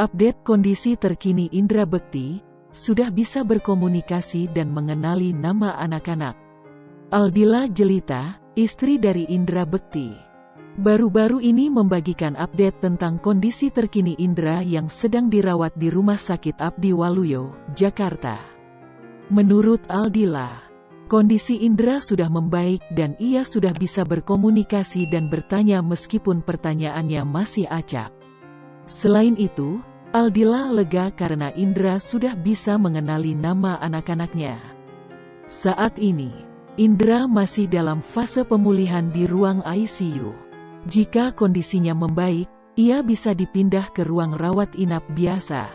update kondisi terkini Indra Bekti, sudah bisa berkomunikasi dan mengenali nama anak-anak. Aldila Jelita, istri dari Indra Bekti. Baru-baru ini membagikan update tentang kondisi terkini Indra yang sedang dirawat di Rumah Sakit Abdi Waluyo, Jakarta. Menurut Aldila, Kondisi Indra sudah membaik dan ia sudah bisa berkomunikasi dan bertanya meskipun pertanyaannya masih acak. Selain itu, Aldila lega karena Indra sudah bisa mengenali nama anak-anaknya. Saat ini, Indra masih dalam fase pemulihan di ruang ICU. Jika kondisinya membaik, ia bisa dipindah ke ruang rawat inap biasa.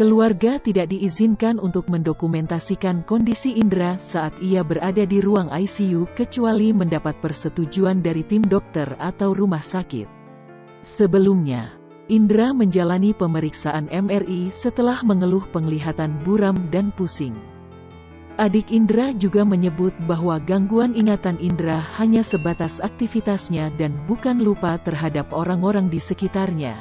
Keluarga tidak diizinkan untuk mendokumentasikan kondisi Indra saat ia berada di ruang ICU kecuali mendapat persetujuan dari tim dokter atau rumah sakit. Sebelumnya, Indra menjalani pemeriksaan MRI setelah mengeluh penglihatan buram dan pusing. Adik Indra juga menyebut bahwa gangguan ingatan Indra hanya sebatas aktivitasnya dan bukan lupa terhadap orang-orang di sekitarnya.